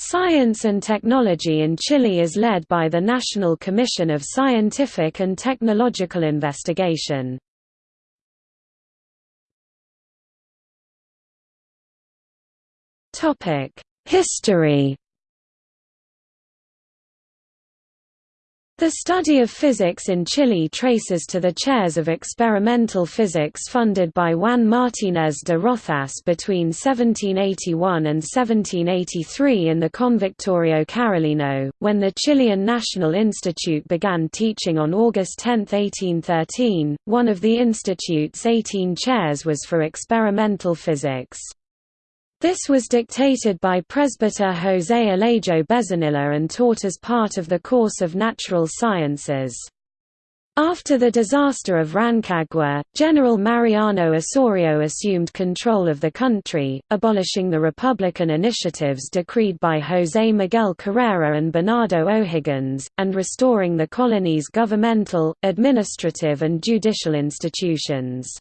Science and technology in Chile is led by the National Commission of Scientific and Technological Investigation. History The study of physics in Chile traces to the chairs of experimental physics funded by Juan Martínez de Rozas between 1781 and 1783 in the Convictorio Carolino, when the Chilean National Institute began teaching on August 10, 1813. One of the institute's 18 chairs was for experimental physics. This was dictated by presbyter José Alejo Bezanilla and taught as part of the course of natural sciences. After the disaster of Rancagua, General Mariano Osorio assumed control of the country, abolishing the republican initiatives decreed by José Miguel Carrera and Bernardo O'Higgins, and restoring the colony's governmental, administrative and judicial institutions.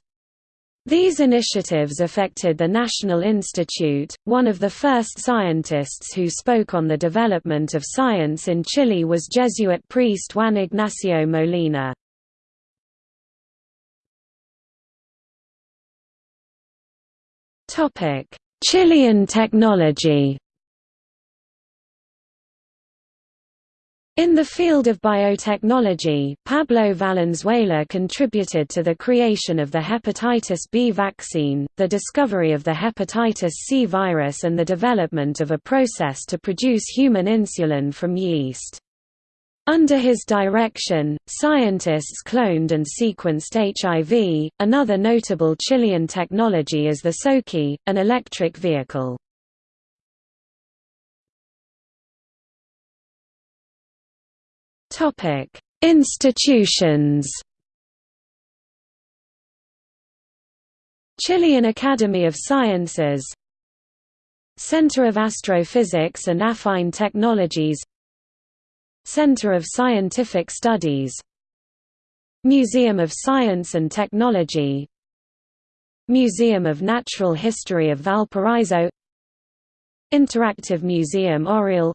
These initiatives affected the National Institute. One of the first scientists who spoke on the development of science in Chile was Jesuit priest Juan Ignacio Molina. Chilean technology. In the field of biotechnology, Pablo Valenzuela contributed to the creation of the hepatitis B vaccine, the discovery of the hepatitis C virus and the development of a process to produce human insulin from yeast. Under his direction, scientists cloned and sequenced HIV. Another notable Chilean technology is the Soki, an electric vehicle. Topic: Institutions. Chilean Academy of Sciences Center of Astrophysics and Affine Technologies Center of Scientific Studies Museum of Science and Technology Museum of Natural History of Valparaiso Interactive Museum Oriel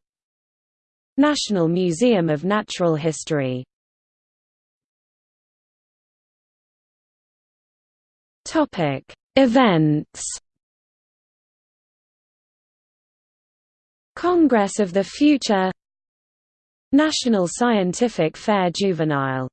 National Museum of Natural History. Events. Congress of the Future. National Scientific Fair Juvenile